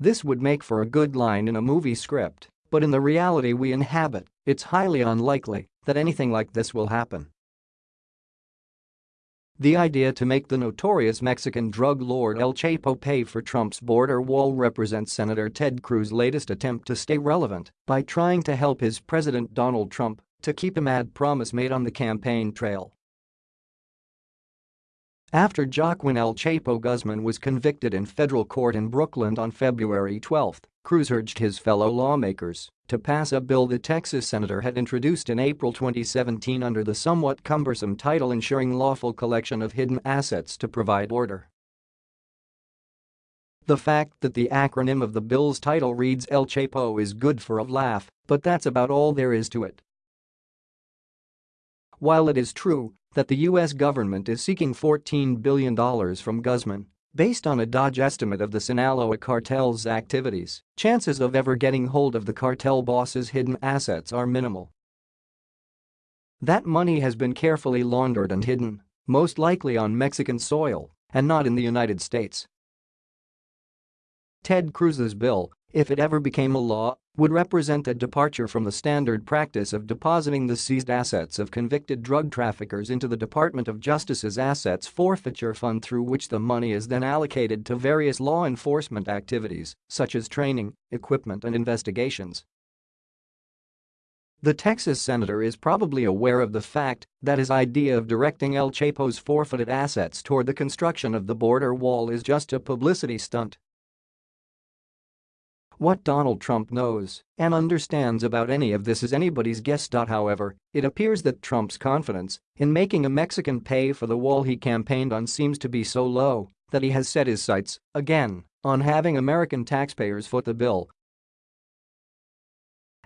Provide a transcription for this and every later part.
This would make for a good line in a movie script, but in the reality we inhabit, it's highly unlikely that anything like this will happen. The idea to make the notorious Mexican drug lord El Chapo pay for Trump's border wall represents Senator Ted Cruz's latest attempt to stay relevant by trying to help his President Donald Trump to keep a mad promise made on the campaign trail. After Joaquin El Chapo Guzman was convicted in federal court in Brooklyn on February 12, Cruz urged his fellow lawmakers to pass a bill the Texas senator had introduced in April 2017 under the somewhat cumbersome title Ensuring Lawful Collection of Hidden Assets to Provide Order. The fact that the acronym of the bill's title reads El Chapo is good for a laugh, but that's about all there is to it. While it is true that the U.S. government is seeking $14 billion from Guzman, based on a Dodge estimate of the Sinaloa cartel's activities, chances of ever getting hold of the cartel boss's hidden assets are minimal. That money has been carefully laundered and hidden, most likely on Mexican soil and not in the United States. Ted Cruz's bill, if it ever became a law, would represent a departure from the standard practice of depositing the seized assets of convicted drug traffickers into the Department of Justice's Assets Forfeiture Fund through which the money is then allocated to various law enforcement activities, such as training, equipment and investigations. The Texas senator is probably aware of the fact that his idea of directing El Chapo's forfeited assets toward the construction of the border wall is just a publicity stunt what Donald Trump knows and understands about any of this is anybody's guess. However, it appears that Trump's confidence in making a Mexican pay for the wall he campaigned on seems to be so low that he has set his sights, again, on having American taxpayers foot the bill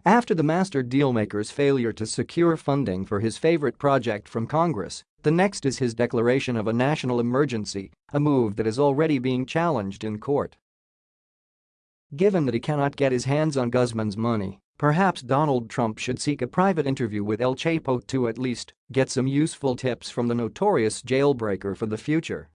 after the master dealmaker's failure to secure funding for his favorite project from Congress, the next is his declaration of a national emergency, a move that is already being challenged in court. Given that he cannot get his hands on Guzman's money, perhaps Donald Trump should seek a private interview with El Chapo to at least get some useful tips from the notorious jailbreaker for the future.